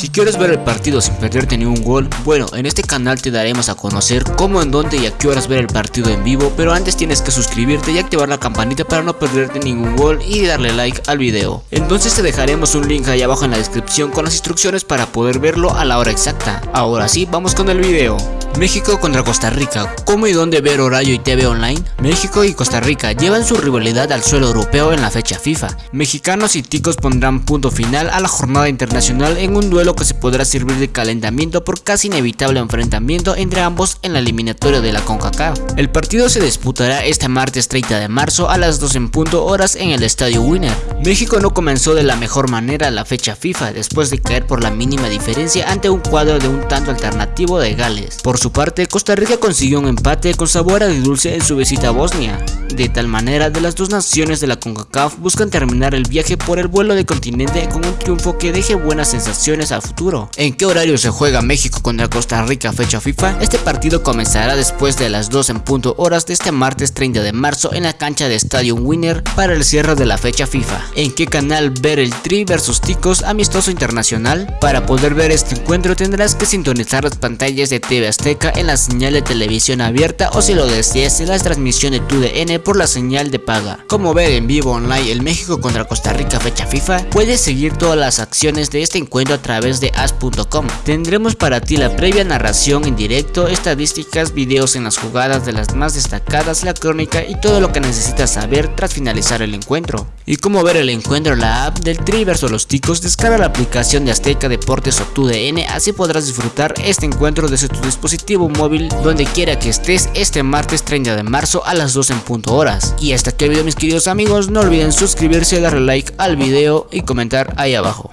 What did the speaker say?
Si quieres ver el partido sin perderte ni un gol, bueno, en este canal te daremos a conocer cómo, en dónde y a qué horas ver el partido en vivo, pero antes tienes que suscribirte y activar la campanita para no perderte ningún gol y darle like al video. Entonces te dejaremos un link ahí abajo en la descripción con las instrucciones para poder verlo a la hora exacta. Ahora sí, vamos con el video. México contra Costa Rica, ¿cómo y dónde ver horario y TV online? México y Costa Rica llevan su rivalidad al suelo europeo en la fecha FIFA. Mexicanos y ticos pondrán punto final a la jornada internacional en un duelo que se podrá servir de calentamiento por casi inevitable enfrentamiento entre ambos en la eliminatoria de la CONCACAF. El partido se disputará este martes 30 de marzo a las 2 en punto horas en el Estadio Winner. México no comenzó de la mejor manera la fecha FIFA después de caer por la mínima diferencia ante un cuadro de un tanto alternativo de Gales. Por su parte, Costa Rica consiguió un empate con sabor a dulce en su visita a Bosnia. De tal manera, de las dos naciones de la CONCACAF buscan terminar el viaje por el vuelo de continente con un triunfo que deje buenas sensaciones al futuro. ¿En qué horario se juega México contra Costa Rica fecha FIFA? Este partido comenzará después de las 2 en punto horas de este martes 30 de marzo en la cancha de Stadium Winner para el cierre de la fecha FIFA. ¿En qué canal ver el Tri versus Ticos amistoso internacional? Para poder ver este encuentro tendrás que sintonizar las pantallas de TV Azteca en la señal de televisión abierta o si lo deseas en la transmisión de TUDN por la señal de paga. Como ver en vivo online el México contra Costa Rica fecha FIFA, puedes seguir todas las acciones de este encuentro a través de as.com. Tendremos para ti la previa narración en directo, estadísticas, videos en las jugadas de las más destacadas, la crónica y todo lo que necesitas saber tras finalizar el encuentro. Y cómo ver el encuentro en la app del Tri versus los Ticos, descarga la aplicación de Azteca Deportes o TUDN, así podrás disfrutar este encuentro desde tu dispositivo móvil donde quiera que estés este martes 30 de marzo a las 2 en punto horas. Y hasta aquí el video mis queridos amigos, no olviden suscribirse, darle like al video y comentar ahí abajo.